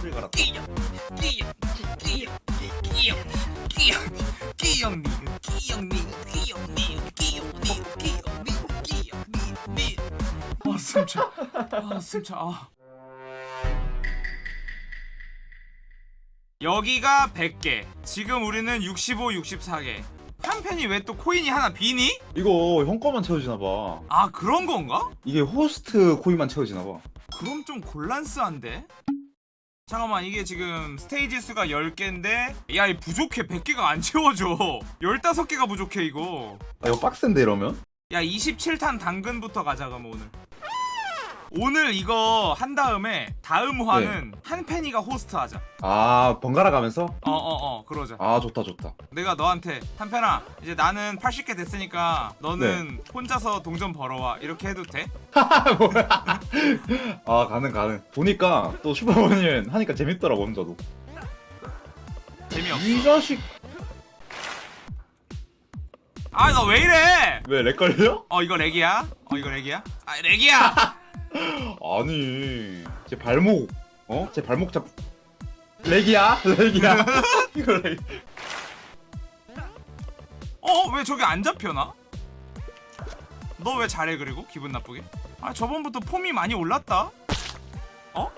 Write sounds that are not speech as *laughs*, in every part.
풀 갈았다. 끼영 끼영 끼영 끼영 끼영 끼영 니은 끼영 니은 끼영 니은 끼영 니은 끼영 니은 끼영 니은 니은 아 숨차 아 숨차 아 여기가 100개 지금 우리는 65, 64개 한 팬이 왜 또 코인이 하나 비니? 이거 형 거만 채워지나봐. 아 그런 건가? 이게 호스트 코인만 채워지나봐. 그럼 좀 곤란스한데? 잠깐만 이게 지금 스테이지 수가 10개인데 야이 부족해. 100개가 안 채워져. 15개가 부족해 이거. 아 이거 빡센데 이러면? 야 27탄 당근부터 가자 그럼 오늘 오늘 이거 한 다음에 다음 화는 한 팬이가 호스트 하자 아 번갈아 가면서? 어어 어 그러자 아 좋다 좋다. 내가 너한테 한 팬아 이제 나는 80개 됐으니까 너는 혼자서 동전 벌어와 이렇게 해도 돼? *laughs* 뭐야? 아 가능 가능. 보니까 또 슈퍼버니는 하니까 재밌더라고 혼자도. 재미없어 이 자식 아 너 왜 이래 왜 lag 걸려? 어 이거 lag이야? 어 이거 lag이야? 아 lag이야! *laughs* 아니 제 발목 어? 제 발목 잡 lag이야? lag이야? *laughs* 이거 lag. 어? 왜 저기 안 잡혀나? 너 왜 잘해 그리고? 기분 나쁘게? 아 저번부터 폼이 많이 올랐다? 어?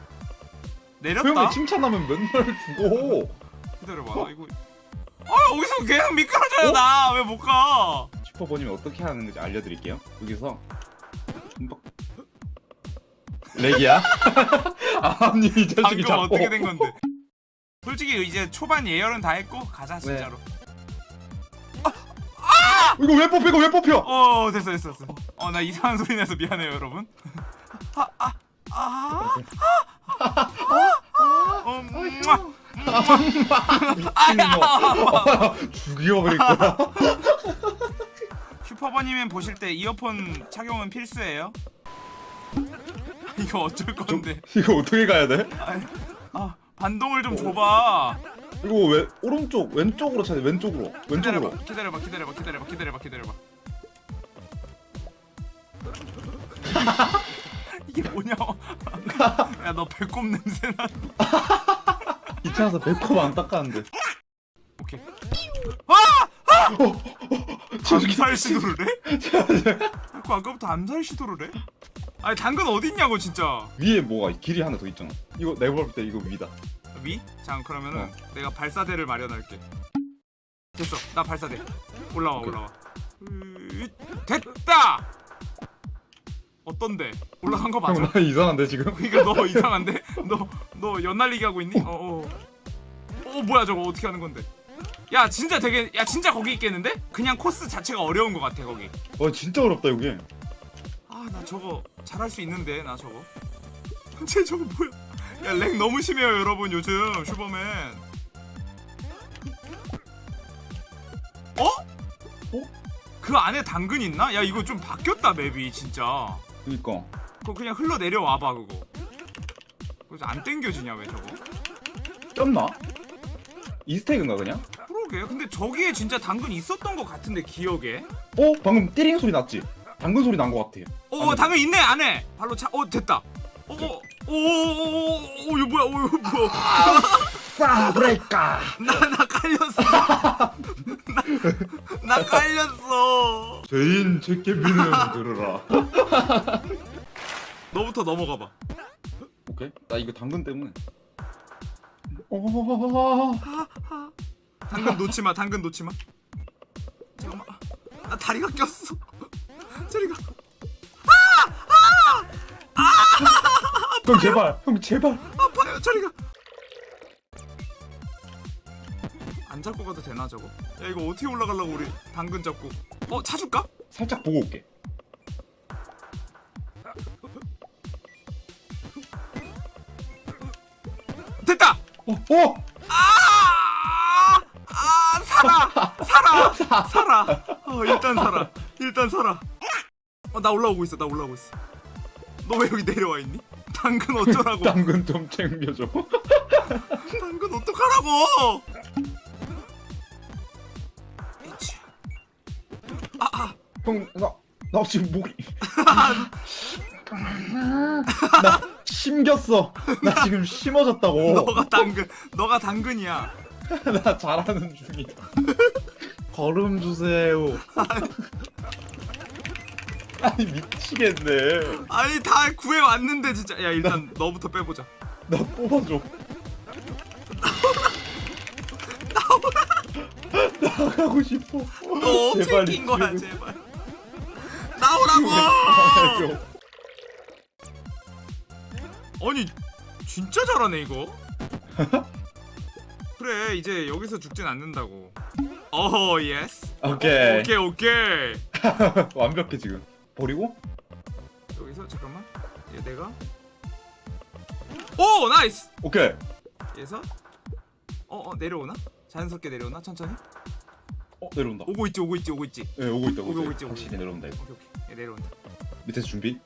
내렸다? 소영이 칭찬하면 맨날 죽어. 기다려봐 나 이거 아 여기서 계속 미끄러져요 나왜 못 가? 슈퍼버님이 어떻게 하는 건지 알려드릴게요. 여기서 렉이야? 아니 이 자식이 방금 자꾸 어떻게 된 건데? 솔직히 이제 초반 예열은 다 했고 가자 네. 진짜로 이거 왜 뽑혀? 이거 왜 뽑혀? 어 됐어 됐어 됐어 어 나 이상한 소리 내서 미안해요 여러분 어, 음. 죽여버릴 거야. 슈퍼버님은 보실 때 이어폰 착용은 필수예요. *laughs* 이거 어쩔 건데? 이거 어떻게 가야 돼? 아, 아 반동을 좀 줘봐. 이거 왜 오른쪽 왼쪽으로 차야 돼? 왼쪽으로 왼쪽으로. 기다려봐, 기다려봐, 기다려봐, 기다려봐, 기다려봐. *laughs* 이게 뭐냐? *laughs* 야 너 배꼽 냄새 나. 귀찮아서 배꼽 안 닦았는데. 오케이. 어, 암살 시도를 해? 자꾸 아까부터 암살 시도를 해? 아니 당근 어딨냐고 진짜. 위에 뭐가 길이 하나 더 있잖아. 이거 내가 볼 때 이거 위다. 위? 자 그러면은 어. 내가 발사대를 마련할게 됐어 나 발사대 올라와 오케이. 올라와 으, 됐다 어떤데 올라간 거 맞아? 형, 나 이상한데 지금? *laughs* 이거 너 *laughs* 이상한데? 너 너 연날리기 하고 있니? 어어 어 뭐야 저거 어떻게 하는 건데 야 진짜 되게 야 진짜 거기 있겠는데? 그냥 코스 자체가 어려운 것 같아 거기 와 진짜 어렵다 여기. 아 나 저거 잘할 수 있는데 나 저거 *laughs* 쟤 저거 뭐야 야 lag 너무 심해요 여러분 요즘 슈퍼맨 어? 어? 그 안에 당근 있나? 야 이거 좀 바뀌었다 map이 진짜 그니까. 그거 그냥 흘러 내려와봐 그거 그래서 안 땡겨지냐 왜 저거 꼈나? Easter egg인가 그냥? 그러게 근데 저기에 진짜 당근 있었던 것 같은데 기억에 어? 방금 띠링 소리 났지? 당근 소리 난 것 같아. 어 안에. 당근 있네 안에 발로 차어 됐다 어어오오 오 오 이거 뭐야 어 이거 뭐야 싸 브레이카. 나나 깔렸어. 나, 나 깔렸어. 죄인 제케비는 들으라. 너부터 넘어가 봐. 오케이. 나 이거 당근 때문에. 어. 당근 놓지 마. 당근 놓지 마. 잠깐만. 나 다리가 꼈어. 저리가. 형 제발. 형 제발. 아파요. 저리가. 안 잡고 가도 되나 저거? 야 이거 어떻게 올라가려고 우리 당근 잡고? 어 차줄까? 살짝 보고 올게. 됐다. 어. 어. 아! 아 살아 살아 *laughs* 살아 어 일단 살아 일단 살아 어 나 올라오고 있어 나 올라오고 있어 너 왜 여기 내려와 있니? 당근 어쩌라고 *laughs* 당근 좀 챙겨줘. *laughs* 당근 어떡하라고 에이치. 형, 나, 나 지금 목이. *laughs* 나 심겼어. 나 지금 심어졌다고. 너가 당근 너가 당근이야 나 잘하는 중이야. 걸음 주세요. 아니 미치겠네. 아니 다 구해 왔는데 진짜 야 일단 너부터 빼보자 나 뽑아줘. 나가고 싶어. 너 제발 낀 거야. 제발 나오라고. 아니 진짜 잘하네 이거 *laughs* 그래 이제 여기서 죽진 않는다고 어허 yes 오케이. 오케이 오케이 *laughs* 완벽해 지금. 버리고? 여기서? 잠깐만. 얘 내가? 오 nice! 오케이. 얘서? 어 어 내려오나? 자연스럽게 내려오나? 천천히? 어 내려온다. 오고 있지 오고 있지 오고 있지. 네 오고 있다. 오고 오고 있지, 확실히 내려온다 이거. 오케이 오케이. 얘 내려온다. 밑에서 준비.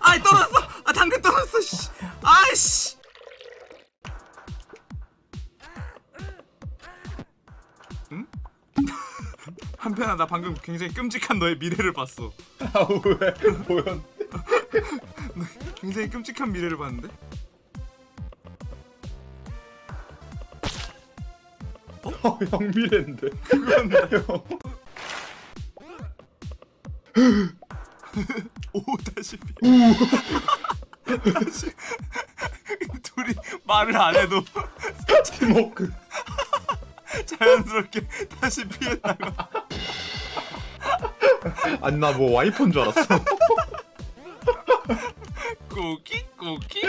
아이 떨어졌어! 아 당근 떨어졌어 씨! 아이씨! 응? 한편아 나 방금 굉장히 끔찍한 너의 미래를 봤어. 아왜? 보였? *laughs* 굉장히 끔찍한 미래를 봤는데? 어, 형 미래인데. 그건 *laughs* 형. 오 다시 피 다시. 둘이 말을 안 해도 팀워크. 자연스럽게 다시 피했다가 아니 나 뭐 와이퍼인 줄 알았어. *laughs* 쿠키 쿠키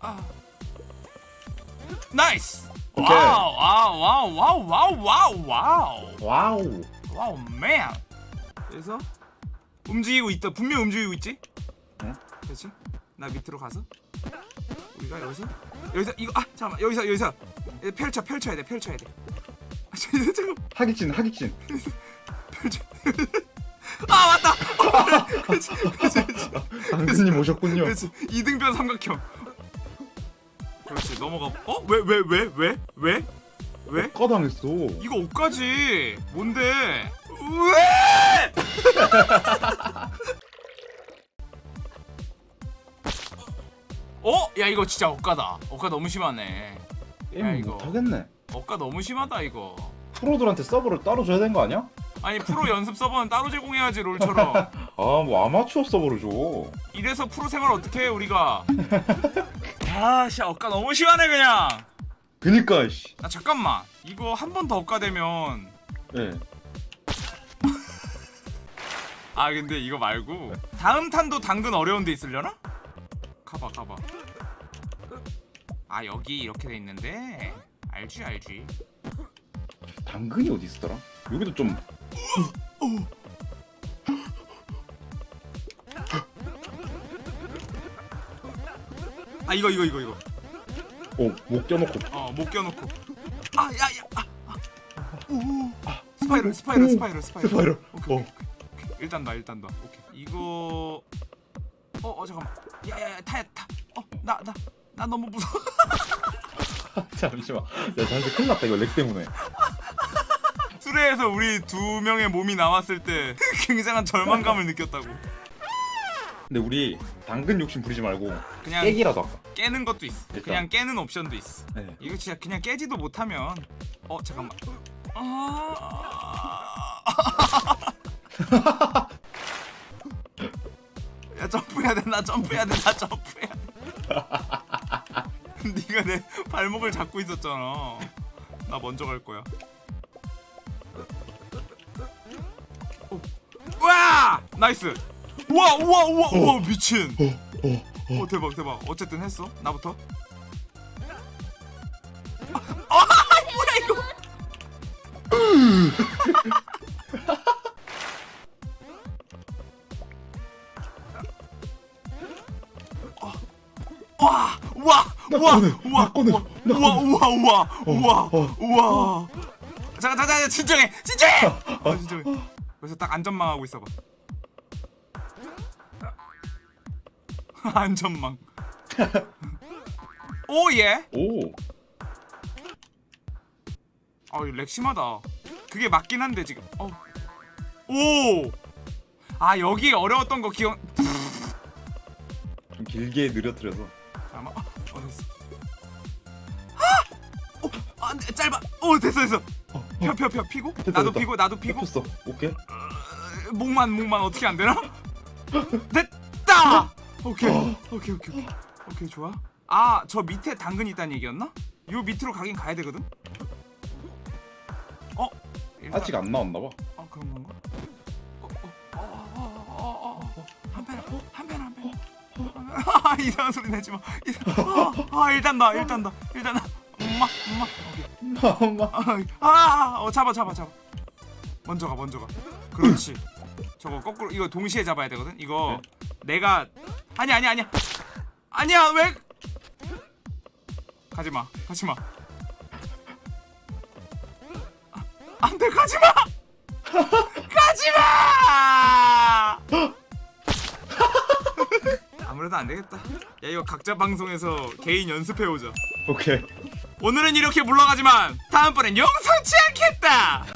아. nice. 오케이. wow wow wow wow wow wow wow. wow. 맨 그래서 움직이고 있다. 분명 움직이고 있지? 응? 그렇지? 나 밑으로 가서. 우리가 여기서? 여기서 이거 아 잠깐만. 여기서 여기서. 펼쳐 펼쳐야 돼 펼쳐야 돼. 아, 잠깐 잠깐 하기진 하기진. 아 맞다 어, 그렇지 그렇지 그렇지 당근님 오셨군요. 그렇지 이등변 삼각형 그렇지 넘어가 어? 왜 왜 왜 왜 왜? 왜? 꺼당했어. 이거 옷까지 뭔데? 왜? 어? 야 이거 진짜 억가다 억가 너무 심하네 야, 게임. 못하겠네. 억가 너무 심하다 이거 프로들한테 서버를 따로 줘야 되는 거 아니야? 아니 프로 연습 서버는 따로 제공해야지 롤처럼 아 뭐 아마추어 서버를 줘. 이래서 프로 생활 어떻게 해 우리가 아씨 억가 너무 심하네 그냥 그니까 씨. 아 잠깐만 이거 한 번더 억가되면 예. 아 근데 이거 말고 다음 탄도 당근 어려운 데 있으려나? 가봐 가봐 아 여기 이렇게 돼 있는데 알지 알지 당근이 어디 있었더라? 여기도 좀 아 이거 이거 이거 이거 어, 목 껴놓고 어못 껴놓고 아 야야 아, 아. 오 스파이럴 스파이럴 스파이럴 스파이럴 스파이럴. 오케이, 어. 오케이, 오케이. 일단 나 일단 나 오케이 이거 어 어 잠깐만 야야야 타야 타어나 나 나 너무 무서워 *laughs* 잠시만. 야, 잠시 큰일 났다 이거 렉 때문에. 수레에서 우리 두 명의 몸이 나왔을 때 *laughs* 굉장한 절망감을 느꼈다고 근데 우리 당근 욕심 부리지 말고 그냥 깨기라도 할까? 깨는 것도 있어. 일단. 그냥 깨는 옵션도 있어. 네. 이거 진짜 그냥 깨지도 못하면 어 잠깐만. 아... *laughs* 야 점프해야 돼. 나 점프해야 돼. 나 점프해야 돼. *laughs* 네가 내 발목을 잡고 있었잖아. 나 먼저 갈 거야. nice. 우와 우와 우와 우와 미친. 어, 어, 오 대박 대박. 어쨌든 했어? 나부터? 아 뭐야 이거? 와 와 와와 꺼내, 우와 나 꺼내, 우와 나 우와 우와 우와 우와 어. 우와. 잠깐 잠깐 잠깐 진정해 진정해! 어 진정해. 그래서 딱 안전망 하고 있어봐 *laughs* 안전망 *laughs* oh yeah 오. 아 이거 lag 심하다 그게 맞긴 한데 지금 어. 오! 아 여기 어려웠던 거 기억 *laughs* 길게 느려뜨려서 잠깐만 어, 어 됐어 아! 어! 안돼 짧아 어 됐어 됐어 펴 펴 펴 피고 됐다, 나도 됐다. 피고 나도 피고 폈어 오케이 어, 목만 목만 어떻게 안 되나? 됐다 오케이 오케이 오케이 오케이 오케이 좋아 아 저 밑에 당근 있다는 얘기였나? 요 밑으로 가긴 가야 되거든 어? 일단- 아직 안 나왔나 봐 아 그런 건가? 어, 어, 어, 어, 어, 어, 어. pen. 아, *laughs* 이상한 소리 내지 마. 이상. 아, 아, 일단 나, 일단 나, 일단 나. 엄마, 엄마. 엄마 아, 아, 어, 잡아, 잡아, 잡아. 먼저 가, 먼저 가. 그렇지. 저거 거꾸로 이거 동시에 잡아야 되거든. 이거 내가 아니 아니 아니야. 아니야 왜? 가지 마, 가지 마. 아, 안돼, 가지 마. 가지 마. 아무래도 안 되겠다. 야 이거 각자 방송에서 개인 연습해 오자. 오케이 오늘은 이렇게 물러가지만 다음번엔 용서치 않겠다.